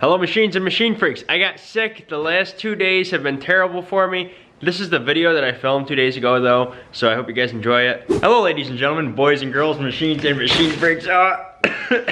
Hello machines and machine freaks. I got sick. The last two days have been terrible for me. This is the video that I filmed two days ago though, so I hope you guys enjoy it. Hello ladies and gentlemen, boys and girls, machines and machine freaks. Oh,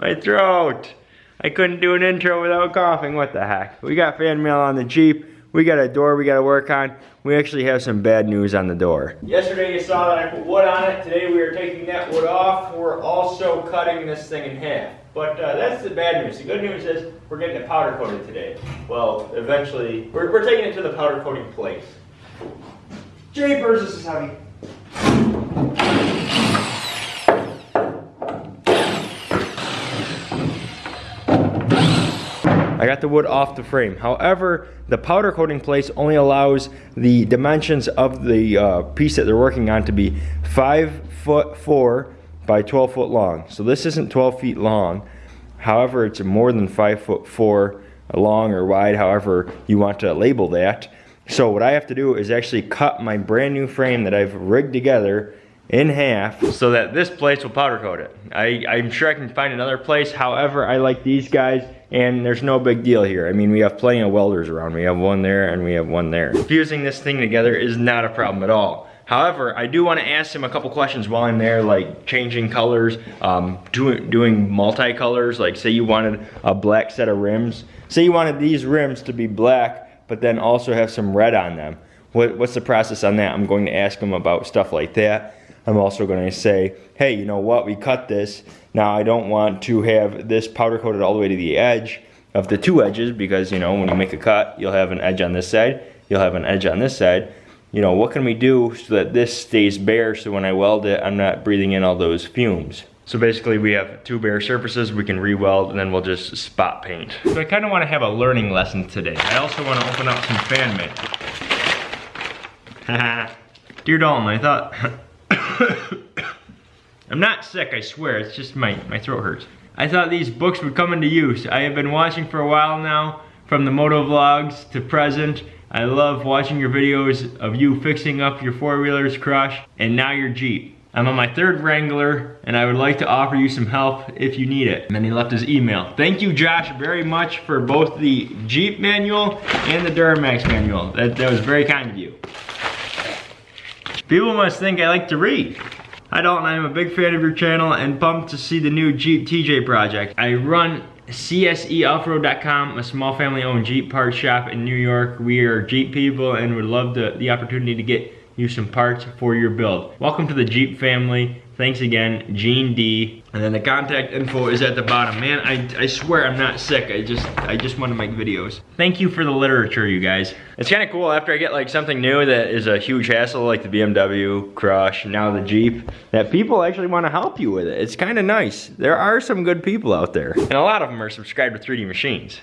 my throat. I couldn't do an intro without coughing, what the heck. We got fan mail on the Jeep. We got a door we gotta work on. We actually have some bad news on the door. Yesterday you saw that I put wood on it. Today we are taking that wood off. We're also cutting this thing in half. But uh, that's the bad news. The good news is we're getting it powder coated today. Well, eventually, we're, we're taking it to the powder coating place. Japers, this is heavy. I got the wood off the frame. However, the powder coating place only allows the dimensions of the uh, piece that they're working on to be five foot four by 12 foot long. So this isn't 12 feet long. However, it's more than five foot four long or wide, however you want to label that. So what I have to do is actually cut my brand new frame that I've rigged together in half so that this place will powder coat it. I, I'm sure I can find another place. However, I like these guys and there's no big deal here. I mean, we have plenty of welders around. We have one there and we have one there. Fusing this thing together is not a problem at all. However, I do want to ask him a couple questions while I'm there, like changing colors, um, doing, doing multicolors, like say you wanted a black set of rims. Say you wanted these rims to be black, but then also have some red on them. What, what's the process on that? I'm going to ask him about stuff like that. I'm also going to say, hey, you know what, we cut this. Now I don't want to have this powder coated all the way to the edge of the two edges because, you know, when you make a cut, you'll have an edge on this side, you'll have an edge on this side you know, what can we do so that this stays bare so when I weld it, I'm not breathing in all those fumes. So basically we have two bare surfaces we can re-weld and then we'll just spot paint. So I kind of want to have a learning lesson today. I also want to open up some fan mail. Dear Dalton, I thought... I'm not sick, I swear, it's just my, my throat hurts. I thought these books would come into use. I have been watching for a while now, from the moto vlogs to present, I love watching your videos of you fixing up your four-wheeler's crush and now your Jeep. I'm on my third Wrangler and I would like to offer you some help if you need it. And then he left his email. Thank you Josh very much for both the Jeep manual and the Duramax manual. That, that was very kind of you. People must think I like to read. I am a big fan of your channel and pumped to see the new Jeep TJ project. I run CSEoffroad.com, a small family owned Jeep parts shop in New York. We are Jeep people and would love the, the opportunity to get you some parts for your build. Welcome to the Jeep family. Thanks again, Gene D. And then the contact info is at the bottom. Man, I, I swear I'm not sick. I just I just want to make videos. Thank you for the literature, you guys. It's kind of cool after I get like something new that is a huge hassle, like the BMW Crush, now the Jeep, that people actually want to help you with it. It's kind of nice. There are some good people out there. And a lot of them are subscribed to 3D Machines.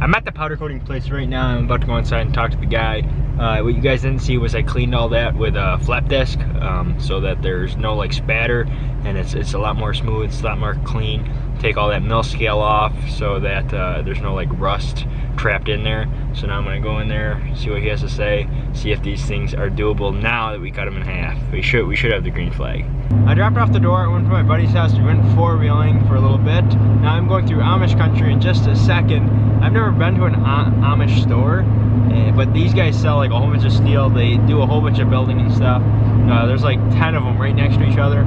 I'm at the powder coating place right now. I'm about to go inside and talk to the guy. Uh, what you guys didn't see was I cleaned all that with a flap disc um, so that there's no like spatter and it's, it's a lot more smooth, it's a lot more clean. Take all that mill scale off so that uh, there's no like rust trapped in there. So now I'm gonna go in there, see what he has to say, see if these things are doable now that we cut them in half. We should we should have the green flag. I dropped off the door, I went to my buddy's house, we went four-wheeling for a little bit. Now I'm going through Amish country in just a second. I've never been to an Amish store, eh, but these guys sell like a whole bunch of steel. They do a whole bunch of building and stuff. Uh, there's like 10 of them right next to each other.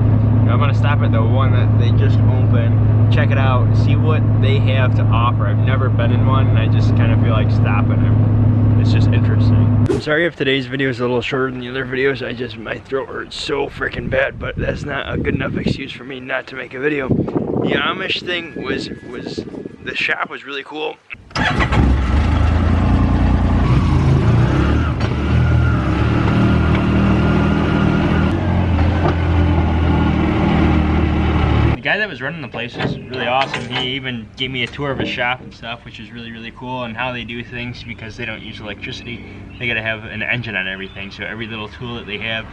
I'm gonna stop at the one that they just opened, check it out, see what they have to offer. I've never been in one, and I just kind of feel like stopping. I'm, it's just interesting. I'm sorry if today's video is a little shorter than the other videos. I just, my throat hurts so freaking bad, but that's not a good enough excuse for me not to make a video. The Amish thing was, was, the shop was really cool. was running the place is really awesome. He even gave me a tour of his shop and stuff, which is really, really cool, and how they do things because they don't use electricity. They gotta have an engine on everything, so every little tool that they have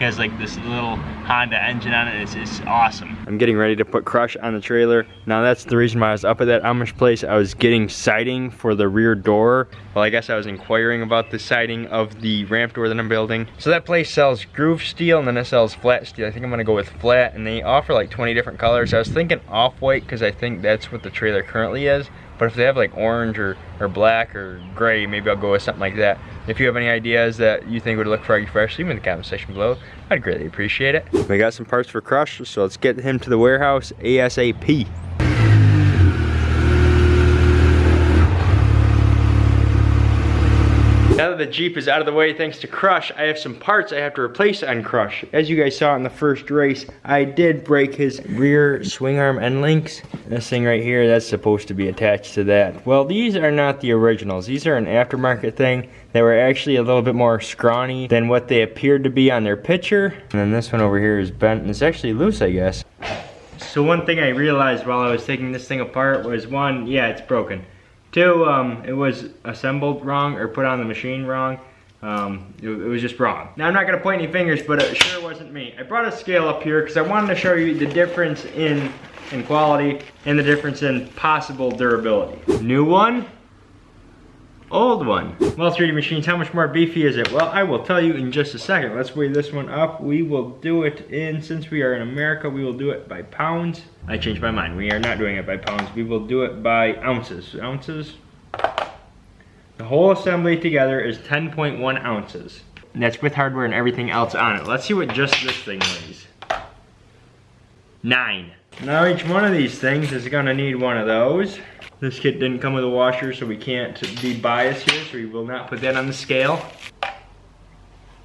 has like this little Honda engine on it. It's, it's awesome. I'm getting ready to put Crush on the trailer. Now that's the reason why I was up at that Amish place. I was getting siding for the rear door. Well, I guess I was inquiring about the siding of the ramp door that I'm building. So that place sells groove steel and then it sells flat steel. I think I'm gonna go with flat and they offer like 20 different colors. I was thinking off-white because I think that's what the trailer currently is. But if they have like orange or, or black or gray, maybe I'll go with something like that. If you have any ideas that you think would look froggy fresh, leave them in the comment section below. I'd greatly appreciate it. We got some parts for Crush, so let's get him to the warehouse ASAP. Now that the Jeep is out of the way thanks to Crush, I have some parts I have to replace on Crush. As you guys saw in the first race, I did break his rear swing arm end links. This thing right here, that's supposed to be attached to that. Well, these are not the originals. These are an aftermarket thing. They were actually a little bit more scrawny than what they appeared to be on their picture. And then this one over here is bent and it's actually loose, I guess. So one thing I realized while I was taking this thing apart was one, yeah, it's broken. Two, um, it was assembled wrong or put on the machine wrong. Um, it, it, was just wrong. Now I'm not gonna point any fingers, but it sure wasn't me. I brought a scale up here because I wanted to show you the difference in, in quality and the difference in possible durability. New one, old one. Well, 3D Machines, how much more beefy is it? Well, I will tell you in just a second. Let's weigh this one up. We will do it in, since we are in America, we will do it by pounds. I changed my mind. We are not doing it by pounds. We will do it by ounces. Ounces. The whole assembly together is 10.1 ounces. And that's with hardware and everything else on it. Let's see what just this thing weighs. Nine. Now each one of these things is gonna need one of those. This kit didn't come with a washer, so we can't be biased here, so we will not put that on the scale.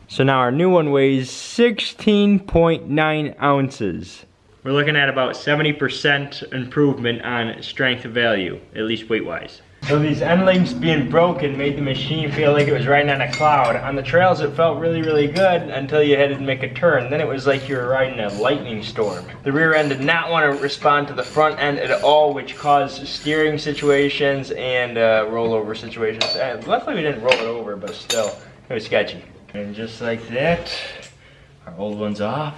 So now our new one weighs 16.9 ounces. We're looking at about 70% improvement on strength value, at least weight-wise. So these end links being broken made the machine feel like it was riding on a cloud. On the trails it felt really, really good until you had to make a turn. Then it was like you were riding a lightning storm. The rear end did not want to respond to the front end at all, which caused steering situations and uh, rollover situations. And luckily we didn't roll it over, but still, it was sketchy. And just like that, our old one's off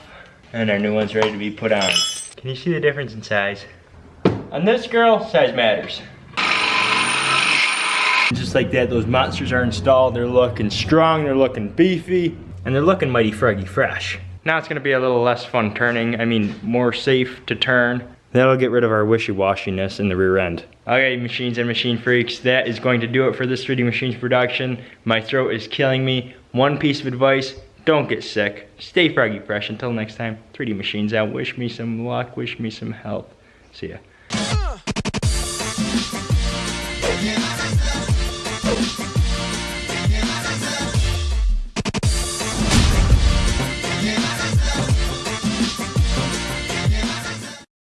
and our new one's ready to be put on. Can you see the difference in size? On this girl, size matters. Just like that, those monsters are installed. They're looking strong, they're looking beefy, and they're looking mighty froggy fresh. Now it's gonna be a little less fun turning. I mean, more safe to turn. That'll get rid of our wishy-washiness in the rear end. Okay, machines and machine freaks, that is going to do it for this 3D Machines production. My throat is killing me. One piece of advice, don't get sick. Stay froggy fresh. Until next time, 3D Machines out. Wish me some luck, wish me some health. See ya.